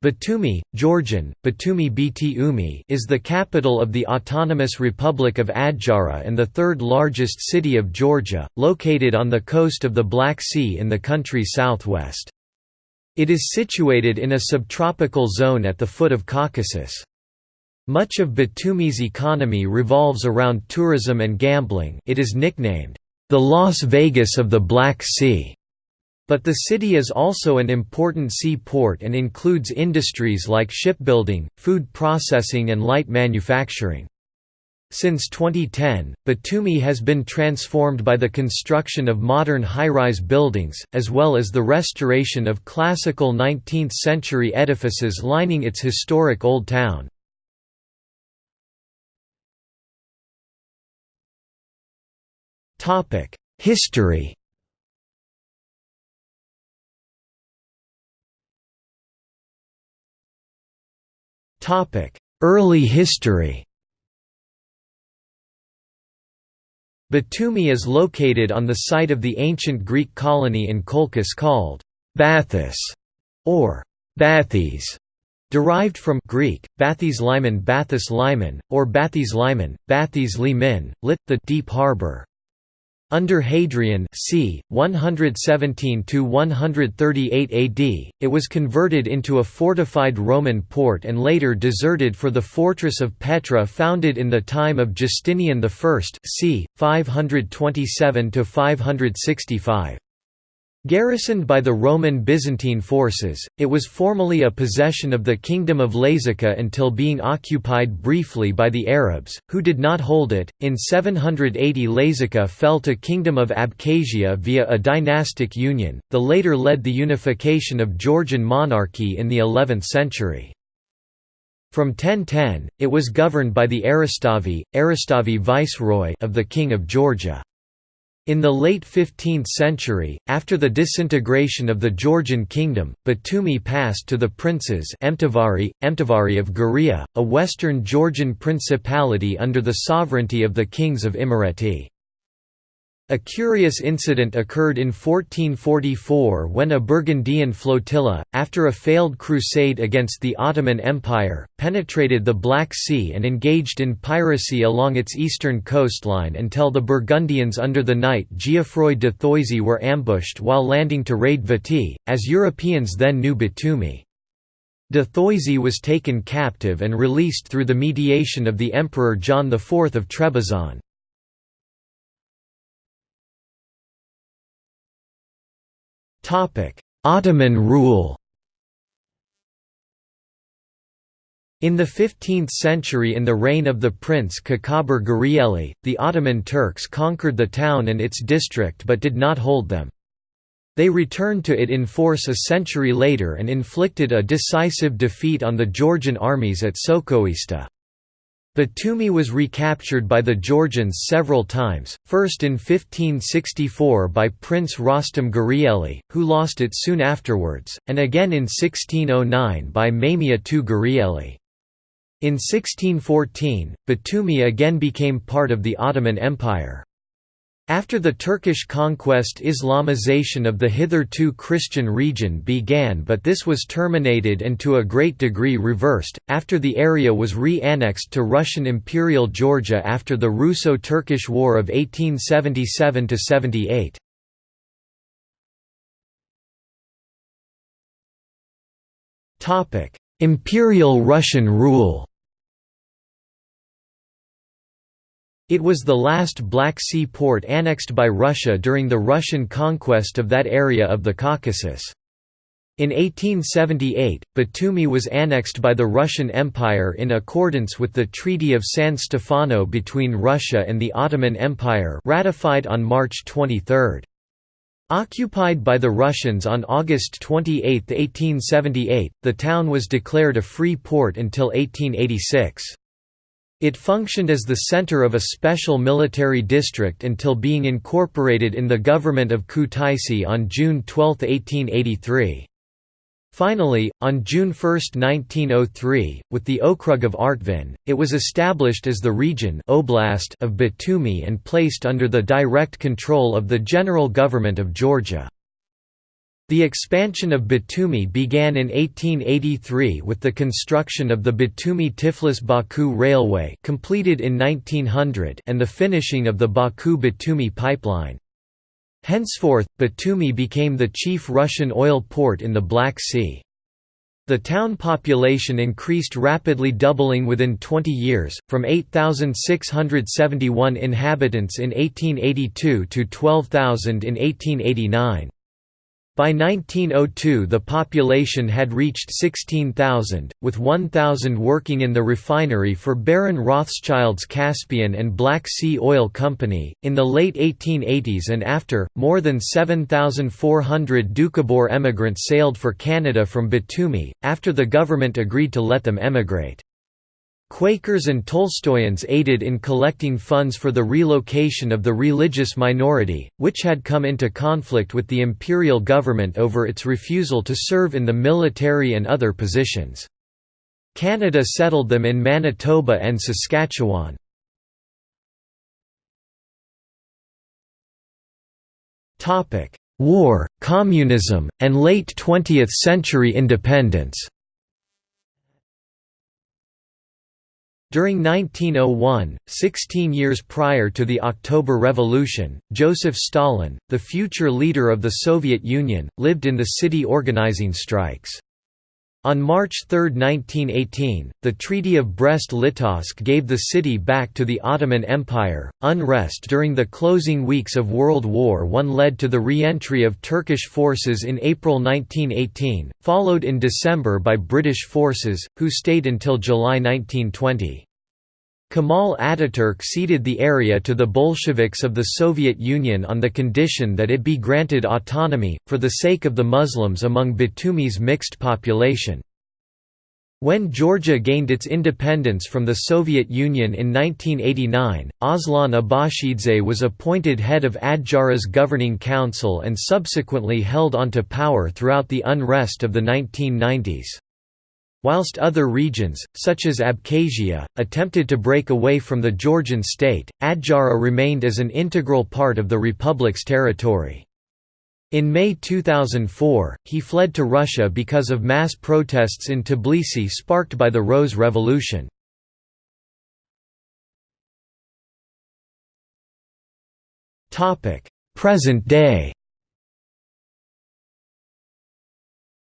Batumi, Georgian, Batumi Bt is the capital of the Autonomous Republic of Adjara and the third largest city of Georgia, located on the coast of the Black Sea in the country's southwest. It is situated in a subtropical zone at the foot of Caucasus. Much of Batumi's economy revolves around tourism and gambling it is nicknamed, "...the Las Vegas of the Black Sea." But the city is also an important seaport and includes industries like shipbuilding, food processing and light manufacturing. Since 2010, Batumi has been transformed by the construction of modern high-rise buildings, as well as the restoration of classical 19th-century edifices lining its historic Old Town. History Early history Batumi is located on the site of the ancient Greek colony in Colchis called Bathys or Bathes, derived from Greek Bathes Liman Bathis Liman or Bathes Liman, Bathes Limin, lit the deep harbor. Under Hadrian c. 117–138 AD, it was converted into a fortified Roman port and later deserted for the fortress of Petra founded in the time of Justinian I c. 527–565. Garrisoned by the Roman Byzantine forces, it was formally a possession of the Kingdom of Lazica until being occupied briefly by the Arabs, who did not hold it. In 780 Lazica fell to Kingdom of Abkhazia via a dynastic union, the later led the unification of Georgian monarchy in the 11th century. From 1010, it was governed by the Aristavi, Aristavi viceroy of the King of Georgia. In the late 15th century, after the disintegration of the Georgian kingdom, Batumi passed to the princes Emtavari, Emtavari of Guria, a western Georgian principality under the sovereignty of the kings of Imereti. A curious incident occurred in 1444 when a Burgundian flotilla, after a failed crusade against the Ottoman Empire, penetrated the Black Sea and engaged in piracy along its eastern coastline until the Burgundians under the knight Geoffroy de Thoisy were ambushed while landing to raid Vati, as Europeans then knew Batumi. De Thoisy was taken captive and released through the mediation of the Emperor John IV of Trebizond. Ottoman rule In the 15th century in the reign of the prince Kakhaber Gurieli, the Ottoman Turks conquered the town and its district but did not hold them. They returned to it in force a century later and inflicted a decisive defeat on the Georgian armies at Sokoista. Batumi was recaptured by the Georgians several times, first in 1564 by Prince Rostam Gurieli, who lost it soon afterwards, and again in 1609 by Mamia II Gurieli. In 1614, Batumi again became part of the Ottoman Empire. After the Turkish conquest Islamization of the hitherto Christian region began but this was terminated and to a great degree reversed, after the area was re-annexed to Russian Imperial Georgia after the Russo-Turkish War of 1877–78. Imperial Russian rule It was the last Black Sea port annexed by Russia during the Russian conquest of that area of the Caucasus. In 1878, Batumi was annexed by the Russian Empire in accordance with the Treaty of San Stefano between Russia and the Ottoman Empire ratified on March 23. Occupied by the Russians on August 28, 1878, the town was declared a free port until 1886. It functioned as the center of a special military district until being incorporated in the government of Kutaisi on June 12, 1883. Finally, on June 1, 1903, with the Okrug of Artvin, it was established as the region Oblast of Batumi and placed under the direct control of the General Government of Georgia. The expansion of Batumi began in 1883 with the construction of the Batumi-Tiflis-Baku Railway completed in 1900 and the finishing of the Baku-Batumi pipeline. Henceforth, Batumi became the chief Russian oil port in the Black Sea. The town population increased rapidly doubling within 20 years, from 8,671 inhabitants in 1882 to 12,000 in 1889. By 1902 the population had reached 16,000, with 1,000 working in the refinery for Baron Rothschild's Caspian and Black Sea Oil Company. In the late 1880s and after, more than 7,400 Doukhobor emigrants sailed for Canada from Batumi, after the government agreed to let them emigrate. Quakers and Tolstoyans aided in collecting funds for the relocation of the religious minority, which had come into conflict with the imperial government over its refusal to serve in the military and other positions. Canada settled them in Manitoba and Saskatchewan. War, communism, and late 20th century independence During 1901, 16 years prior to the October Revolution, Joseph Stalin, the future leader of the Soviet Union, lived in the city organizing strikes. On March 3, 1918, the Treaty of Brest-Litovsk gave the city back to the Ottoman Empire. Unrest during the closing weeks of World War I led to the re-entry of Turkish forces in April 1918, followed in December by British forces, who stayed until July 1920. Kemal Ataturk ceded the area to the Bolsheviks of the Soviet Union on the condition that it be granted autonomy, for the sake of the Muslims among Batumi's mixed population. When Georgia gained its independence from the Soviet Union in 1989, Aslan Abashidze was appointed head of Adjara's governing council and subsequently held onto power throughout the unrest of the 1990s. Whilst other regions, such as Abkhazia, attempted to break away from the Georgian state, Adjara remained as an integral part of the republic's territory. In May 2004, he fled to Russia because of mass protests in Tbilisi sparked by the Rose Revolution. Present day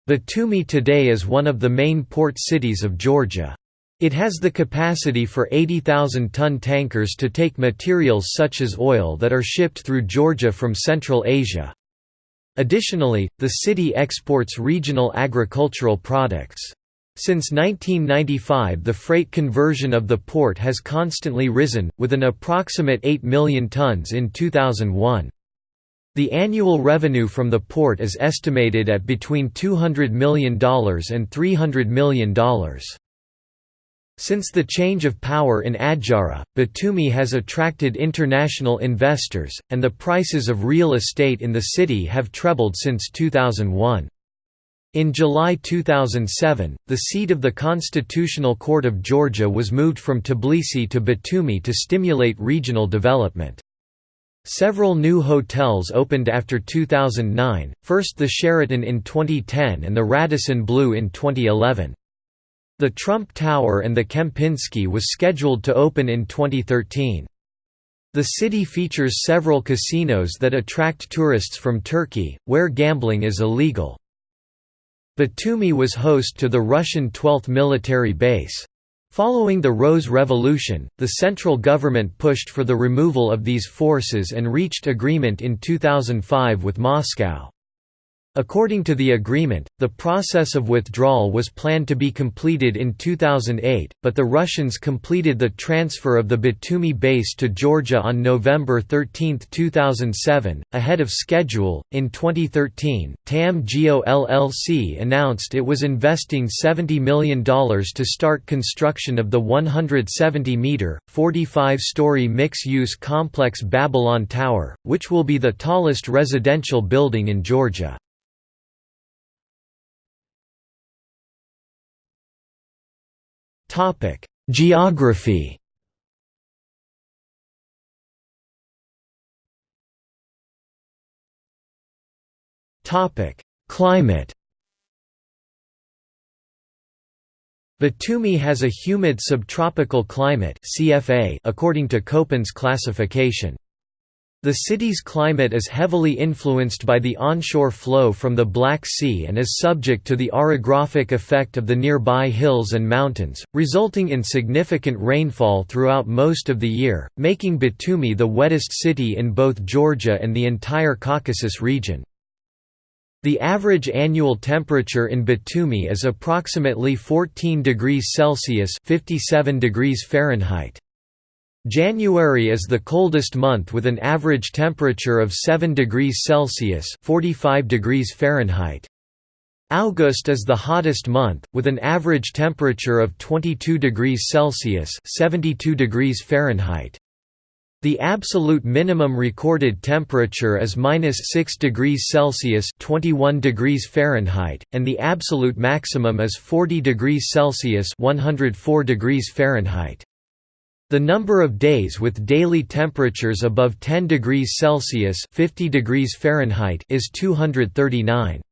Batumi today is one of the main port cities of Georgia. It has the capacity for 80,000-ton tankers to take materials such as oil that are shipped through Georgia from Central Asia. Additionally, the city exports regional agricultural products. Since 1995 the freight conversion of the port has constantly risen, with an approximate 8 million tons in 2001. The annual revenue from the port is estimated at between $200 million and $300 million. Since the change of power in Adjara, Batumi has attracted international investors, and the prices of real estate in the city have trebled since 2001. In July 2007, the seat of the Constitutional Court of Georgia was moved from Tbilisi to Batumi to stimulate regional development. Several new hotels opened after 2009, first the Sheraton in 2010 and the Radisson Blu in 2011. The Trump Tower and the Kempinski was scheduled to open in 2013. The city features several casinos that attract tourists from Turkey, where gambling is illegal. Batumi was host to the Russian 12th military base. Following the Rose Revolution, the central government pushed for the removal of these forces and reached agreement in 2005 with Moscow. According to the agreement, the process of withdrawal was planned to be completed in 2008, but the Russians completed the transfer of the Batumi base to Georgia on November 13, 2007, ahead of schedule. In 2013, TAM Geo LLC announced it was investing $70 million to start construction of the 170 meter, 45 story mix use complex Babylon Tower, which will be the tallest residential building in Georgia. Topic: Geography. Topic: Climate Batumi has a humid subtropical climate CFA according to Köppen's classification. The city's climate is heavily influenced by the onshore flow from the Black Sea and is subject to the orographic effect of the nearby hills and mountains, resulting in significant rainfall throughout most of the year, making Batumi the wettest city in both Georgia and the entire Caucasus region. The average annual temperature in Batumi is approximately 14 degrees Celsius 57 degrees Fahrenheit. January is the coldest month with an average temperature of 7 degrees Celsius 45 degrees Fahrenheit. August is the hottest month, with an average temperature of 22 degrees Celsius 72 degrees Fahrenheit. The absolute minimum recorded temperature is minus 6 degrees Celsius 21 degrees Fahrenheit, and the absolute maximum is 40 degrees Celsius 104 degrees Fahrenheit. The number of days with daily temperatures above 10 degrees Celsius 50 degrees Fahrenheit is 239.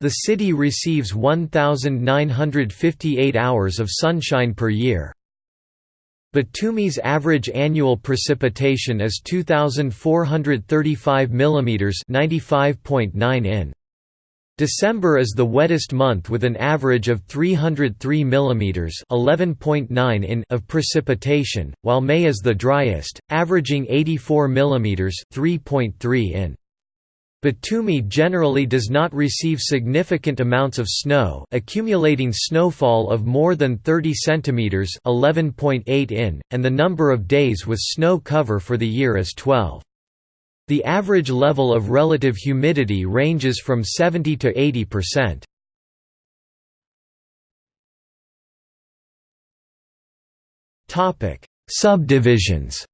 The city receives 1,958 hours of sunshine per year. Batumi's average annual precipitation is 2,435 mm 95.9 in. December is the wettest month with an average of 303 mm (11.9 in) of precipitation, while May is the driest, averaging 84 mm (3.3 in). Batumi generally does not receive significant amounts of snow, accumulating snowfall of more than 30 cm (11.8 in), and the number of days with snow cover for the year is 12. The average level of relative humidity ranges from 70 to 80%. Topic: Subdivisions.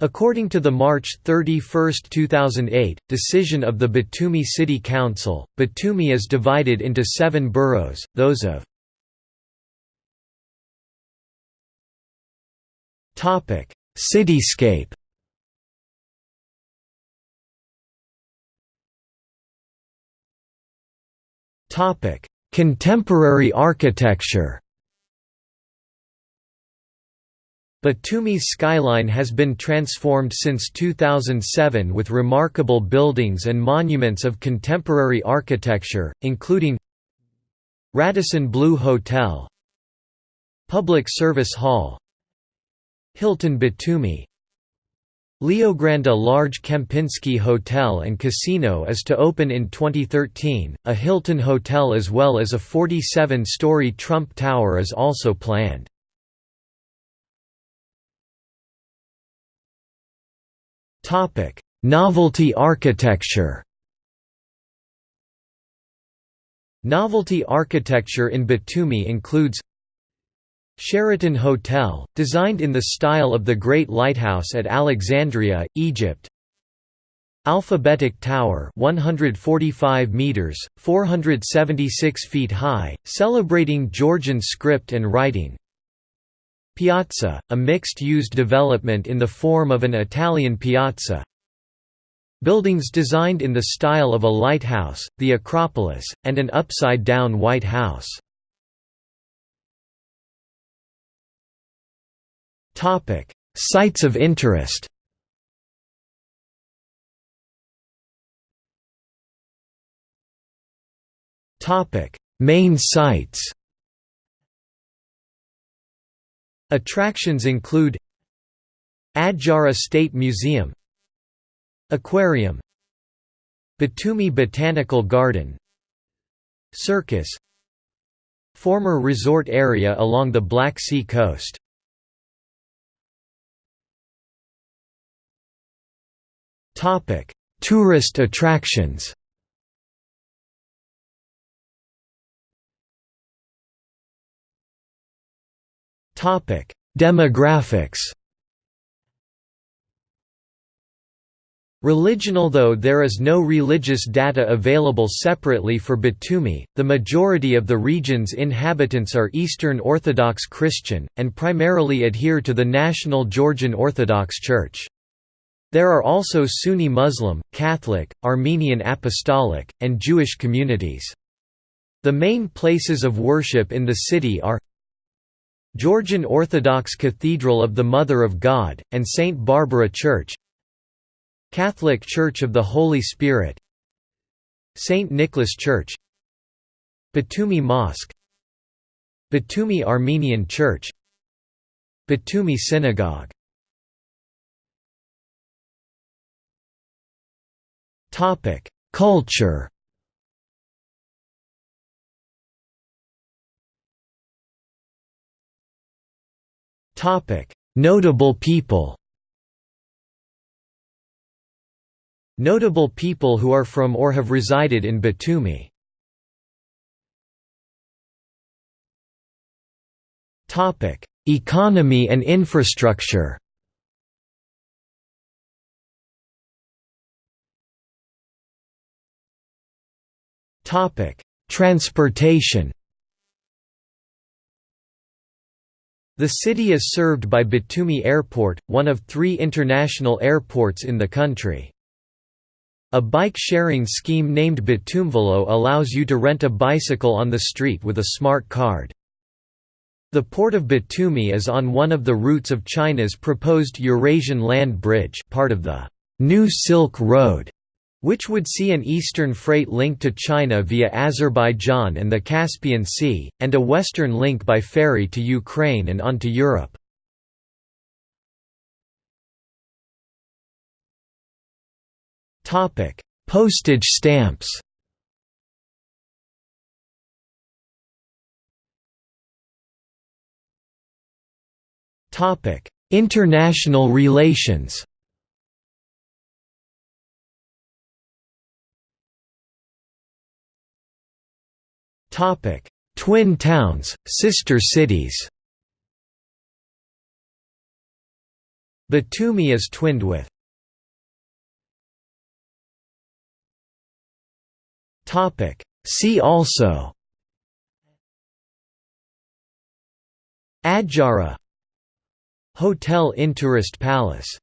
According to the March 31, 2008, decision of the Batumi City Council, Batumi is divided into seven boroughs, those of Cityscape Topic: Contemporary architecture. Batumi's skyline has been transformed since 2007 with remarkable buildings and monuments of contemporary architecture, including Radisson Blu Hotel Public Service Hall Hilton Batumi Leogrande large Kempinski Hotel and Casino is to open in 2013, a Hilton Hotel as well as a 47-story Trump Tower is also planned. Novelty architecture Novelty architecture in Batumi includes Sheraton Hotel, designed in the style of the Great Lighthouse at Alexandria, Egypt. Alphabetic Tower 145 meters 476 feet high celebrating Georgian script and writing. Piazza a mixed-use development in the form of an Italian piazza. Buildings designed in the style of a lighthouse the Acropolis and an upside-down White House Topic: Sites of interest. Topic: Main sites. Attractions include Adjara State Museum Aquarium Batumi Botanical Garden Circus Former resort area along the Black Sea coast Topic: Tourist attractions. Topic: Demographics. Religion Although there is no religious data available separately for Batumi, the majority of the region's inhabitants are Eastern Orthodox Christian, and primarily adhere to the National Georgian Orthodox Church. There are also Sunni Muslim, Catholic, Armenian Apostolic, and Jewish communities. The main places of worship in the city are Georgian Orthodox Cathedral of the Mother of God, and St. Barbara Church Catholic Church of the Holy Spirit St. Nicholas Church Batumi Mosque Batumi Armenian Church Batumi Synagogue Culture. Topic: Notable people. Notable people who are from or have resided in Batumi. Topic: Economy and infrastructure Transportation The city is served by Batumi Airport, one of three international airports in the country. A bike-sharing scheme named Batumvelo allows you to rent a bicycle on the street with a smart card. The port of Batumi is on one of the routes of China's proposed Eurasian Land Bridge part of the New Silk Road which would see an eastern freight link to China via Azerbaijan and the Caspian Sea, and a western link by ferry to Ukraine and on to Europe. Postage stamps International relations Twin towns, sister cities. Batumi is twinned with See also Adjara Hotel Intourist Palace